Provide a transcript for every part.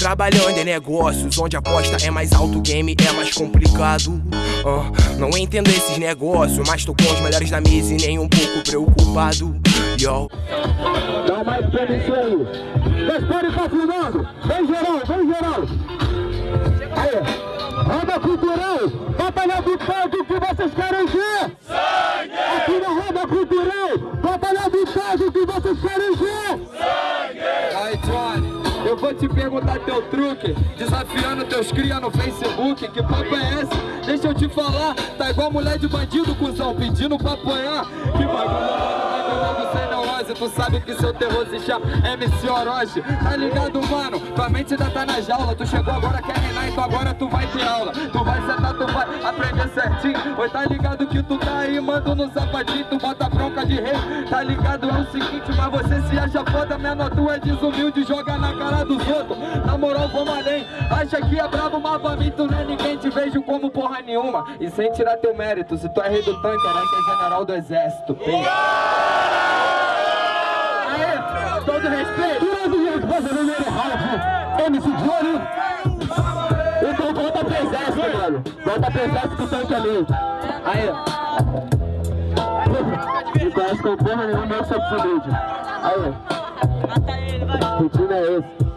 Trabalhando em negócios onde a aposta é mais alto, game é mais complicado. Não entendo esses negócios, mas tô com os melhores da mesa e nem um pouco preocupado. Yo. Dá mais pra isso aí. Filmando. Vem geral, vem geral. Te perguntar teu truque Desafiando teus cria no Facebook Que papo é esse? Deixa eu te falar Tá igual mulher de bandido, cuzão Pedindo pra apanhar. Que bagulho neurose Tu sabe que seu terror se chama MC Orochi. Tá ligado, mano? Tua mente ainda tá na jaula Tu chegou agora, quer reinar, então agora tu vai ter aula. Tu vai sentar, tu vai aprender certinho. Oi, tá ligado que tu tá aí, mando no sapatinho Tu bota de rei Tá ligado, é o seguinte, mas você se acha foda Menor tu é desumilde, joga na cara dos outros Na moral, vamos além Acha que é bravo, mas pra mim tu não é ninguém Te vejo como porra nenhuma E sem tirar teu mérito Se tu é rei do tanque, era que é general do exército Tem todo respeito. Grande brasileiro, Ralph, MC Johnny. Então volta pro exército, mano. Volta pro exército que tanque ali. Aí. Com porra nenhuma, eu sou humilde. Aí. Rotina é esse.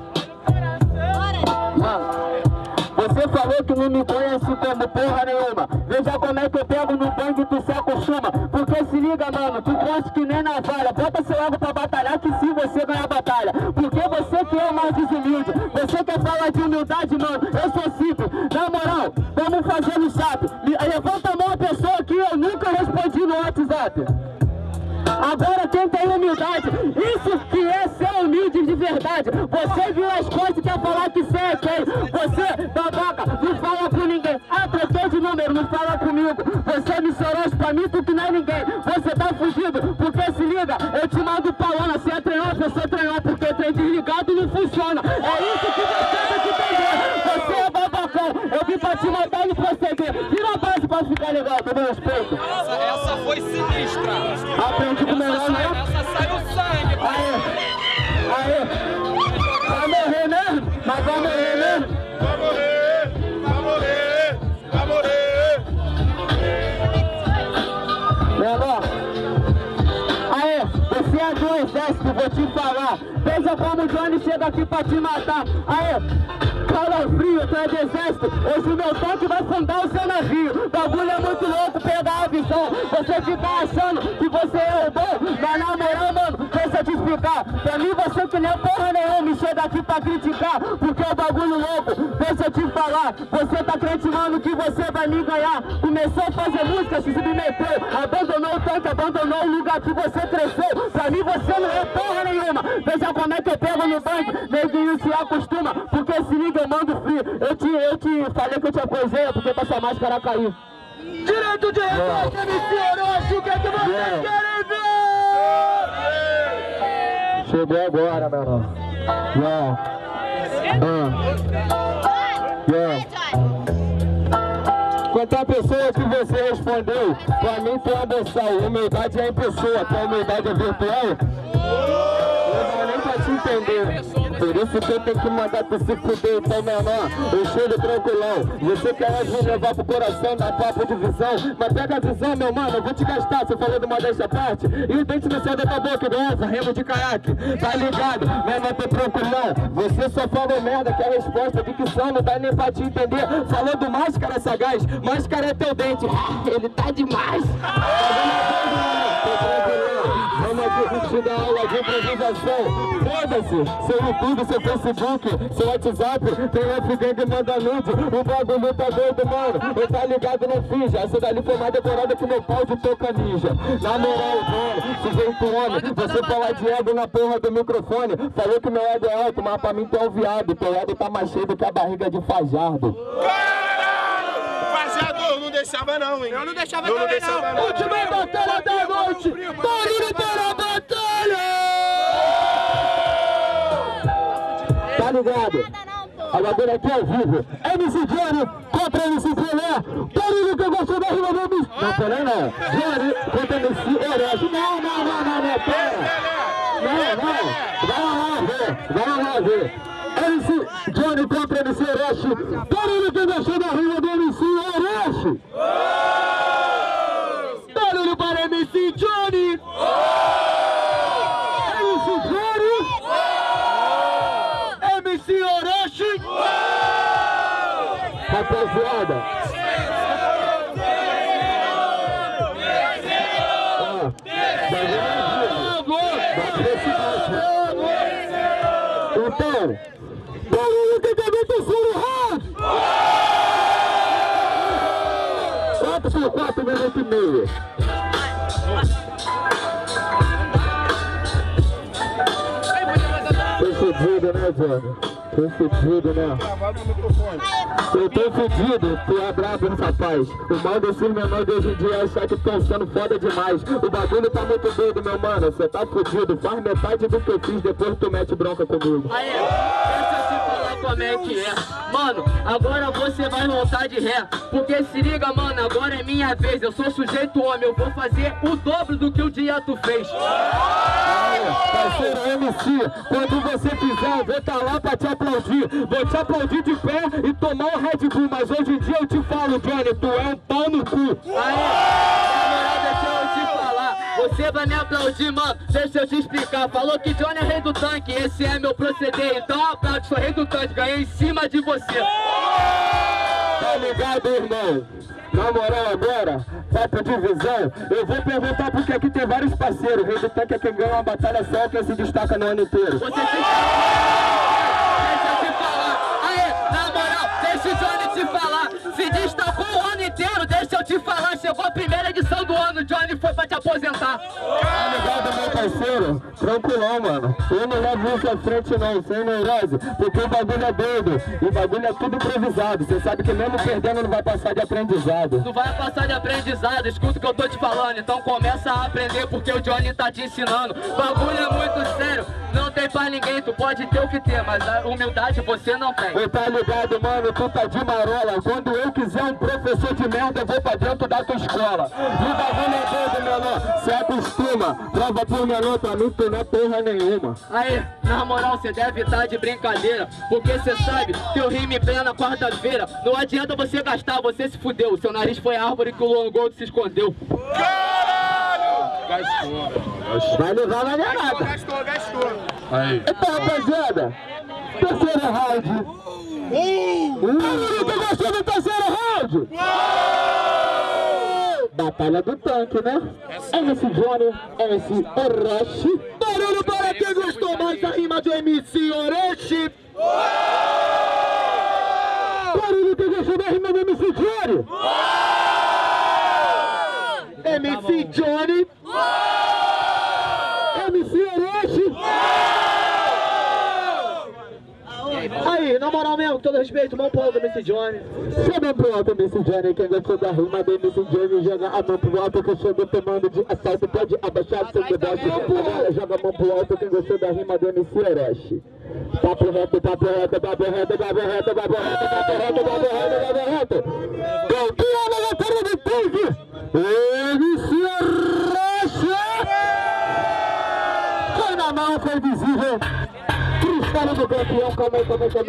Você falou que não me conhece como porra nenhuma. Veja como é que eu pego no bang e tu se acostuma Porque se liga mano, tu gosta que nem navalha. Bota-se logo pra batalhar que se você ganhar a batalha. Porque você que é mais desumilde Você quer falar de humildade mano, eu sou simples. Na moral, vamos fazer no chat Levanta a mão a pessoa que eu nunca respondi no WhatsApp Agora quem tem humildade, isso que é ser humilde de verdade. Você viu as coisas e quer falar que você é quem? Você, babaca, não fala com ninguém. Ah, troquei de número, não fala comigo. Você me chorou pra mim, tu que não é ninguém. Você tá fugido, porque se liga, eu te mando palona. Se é treinar, você treinar, porque trem desligado não funciona. É isso que você tem que entender. Você é babacão, eu vim pra te matar e proceder. Vira a base pra ficar legal, com meu respeito. Exército, vou te falar. Veja como Johnny chega aqui pra te matar. Aê! Calafrio, tu é do exército. Hoje o meu tanque vai fundar o seu navio. Bagulho é muito louco, pegar a visão. Você fica achando que você é o bom, mas na moral, mano, deixa eu te explicar. Pra mim, você que nem porra nenhuma me chega aqui pra criticar, porque é bagulho louco. Deixa eu te falar, você tá acreditando que você vai me ganhar. Começou a fazer música, se submeteu, abandonou o tanque, abandonou o lugar que você cresceu. Pra mim, você não é porra nenhuma. Veja como é que eu pego no banco, neguinho se acostuma, porque se liga, eu mando free. Eu te, eu te falei que eu te aposei, porque pra sua máscara cair. Direito de resposta, MC Orochi, o que é que vocês yeah. querem ver? Chegou agora, meu irmão. Yeah. Uh. Yeah. Quantas pessoas que você respondeu, pra mim tu é boçal, humildade é em pessoa, tua humildade é virtual? Não nem pra te entender. Por isso que tenho que mandar tu se fuder, então menor Eu chego tranquilão. Você quer me levar pro coração, dar papo de visão? Mas pega a visão, meu mano, eu vou te gastar. Você falou de modéstia parte. E o dente no céu da tua boca, beleza? Remo de caiaque. Tá ligado? Menor, tô tranquilão. Você só falou merda, que é a resposta de que são Não dá nem pra te entender. Falou do máscara sagaz. Máscara é teu dente. Ele tá demais Curtindo a aula de improvisação? Foda-se, seu YouTube, seu Facebook, seu WhatsApp Tem FG que manda nude. O bagulho tá doido, mano. Eu tá ligado, não finge Essa dali foi mais decorada que meu pau de toca ninja. Na moral, mano, sujeito homem Você falar de ego na porra do microfone. Falou que meu ego é alto, mas pra mim tu é um viado. Teu ego tá mais cheio do que a barriga de Fajardo Rapaziada, não deixava não, hein? Eu não deixava eu também não. Deixava não. Última batalha da noite! Barulho para Tá ligado? A bagulho aqui ao vivo. MC Johnny contra MC Pelé. Barulho que eu gosto da rima do MC... Não, Pelé não. Johnny contra MC Herói. Não, não, não, não, não, pera. Não, não. Vai lá ver. Vai lá ver. MC Johnny contra MC Orochi. Barulho que deixou da rua do MC Orochi. Barulho para MC Johnny. MC Johnny. MC Orochi. Crescer. Então, barulho que também terceiro round! 4 por 4 minutos e meio. Tô fudido, né, Johnny? Tô fudido, né? Eu tô fudido, tu é brabo, rapaz. O mal desses menores de hoje em dia é achar que estão sendo foda demais. O bagulho tá muito doido, meu mano. Você tá fudido. Faz metade do que eu fiz, depois tu mete bronca comigo. Aí, deixa eu te falar como é que é. Mano, agora você vai voltar de ré. Porque se liga, mano, agora é minha vez. Eu sou sujeito homem, eu vou fazer o dobro do que o dia tu fez. Parceiro MC, quando você fizer, eu vou estar lá pra te aplaudir. Vou te aplaudir de pé e tomar um Red Bull. Mas hoje em dia eu te falo, Johnny, tu é um pau no cu. Falar. Você vai me aplaudir, mano. Deixa eu te explicar. Falou que Johnny é rei do tanque, esse é meu proceder. Então aplaude, sou rei do tanque, ganhei em cima de você. Tá ligado, irmão? Na moral agora, papo de visão, eu vou perguntar porque aqui tem vários parceiros. Rei do tanque é quem ganha uma batalha só, quem se destaca no ano inteiro. Você se Deixa eu te falar. Aí, na moral, deixa o Johnny te falar. Se destacou o eu te falar. Chegou a primeira edição do ano, Johnny foi pra te aposentar. Tá ligado, meu parceiro? Tranquilão, mano. Eu não levo isso à frente não, sem neurose, porque o bagulho é doido. E o bagulho é tudo improvisado. Você sabe que mesmo perdendo não vai passar de aprendizado. Tu vai passar de aprendizado, escuta o que eu tô te falando. Então começa a aprender porque o Johnny tá te ensinando. Bagulho é muito sério, não tem pra ninguém. Tu pode ter o que ter, mas a humildade você não tem. Ô, tá ligado, mano? Tu tá de marola. Quando eu quiser um professor de merda, eu vou pra dentro da tua escola. E o bagulho é doido, menor. Se acostuma. Prova por menor, pra mim tu não é porra nenhuma. Aí, na moral, cê deve estar de brincadeira Porque cê sabe que eu rimo em plena quarta-feira Não adianta você gastar, você se fudeu Seu nariz foi árvore que o Longold se escondeu Vai levar na garada. Gastou, gastou. Então, rapaziada, terceiro round. Uh! Tu gostou do terceiro round? Batalha do tanque, né? MC Johnny, MC Orochi. Barulho para quem gostou mais da rima do MC Orochi. Barulho quem gostou da rima do MC Johnny. MC Johnny. MC Orochi. Aí, na moral mesmo, com todo respeito, mão pro alto, MC Johnny. Chega mão pro alto, MC Johnny. Quem gostou da rima do MC Johnny, joga a mão pro alto. Que eu chego tomando de assalto, pode abaixar seu deboche. Agora joga a mão pro alto. Quem gostou da rima do MC Orochi. Papo reto, papo reto, papo reto, papo reto, papo reto, papo reto, papo reto, papo reto. Campeão da batalha do tanque, Cristal do campeão, calma aí, calma aí,